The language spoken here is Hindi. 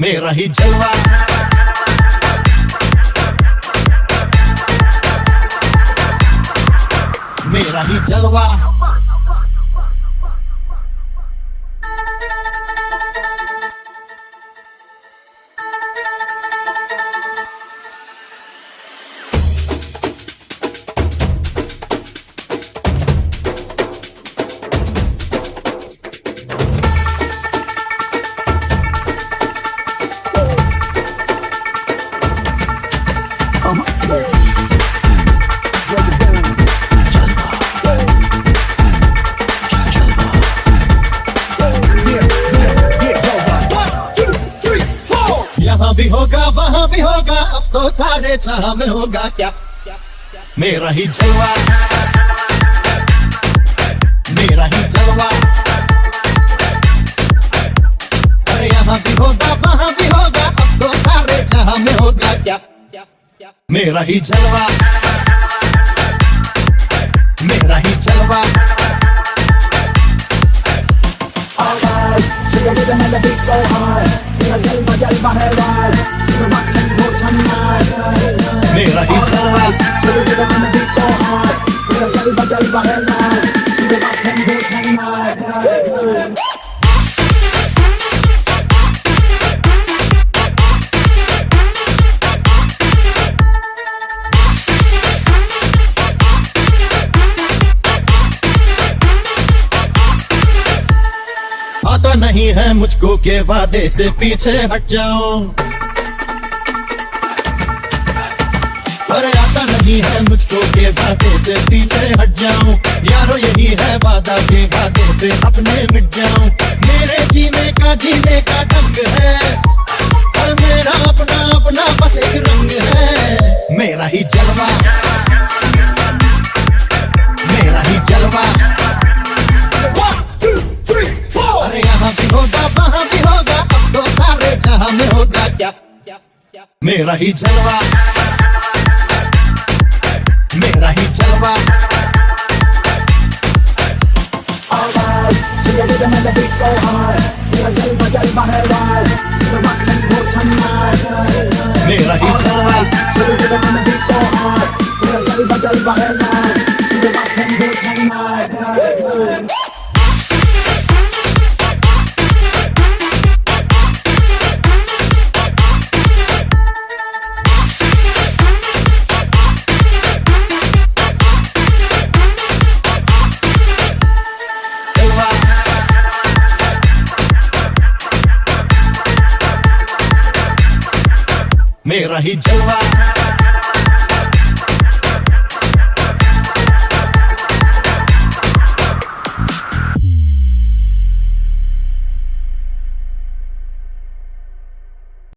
मेरा ही जलवा। मेरा ही जलवा। भी होगा वहाँ भी होगा अब तो सारे जहाँ में होगा क्या? मेरा ही जलवा। मेरा ही जलवा। अरे यहाँ भी होगा वहाँ भी होगा अब तो सारे जहाँ में होगा क्या? मेरा ही जलवा। मेरा ही जलवा। Alright, you rhythm and the beat so hard. Feel jalba jalba hai ride. So the rock and roll tonight. मेरा ही जलवा आता नहीं है मुझको के वादे से पीछे हट जाओ। अरे आता नहीं है मुझको के वादे से पीछे हट जाओ। यारो, यही है वादा के वादे से अपने मिट जाऊँ मेरे जीने का जीने का ढंग है। जहाँ में होगा क्या मेरा ही जलवा मेरा ही जलवा. मेरा ही जलवा मेरा ही जलवा।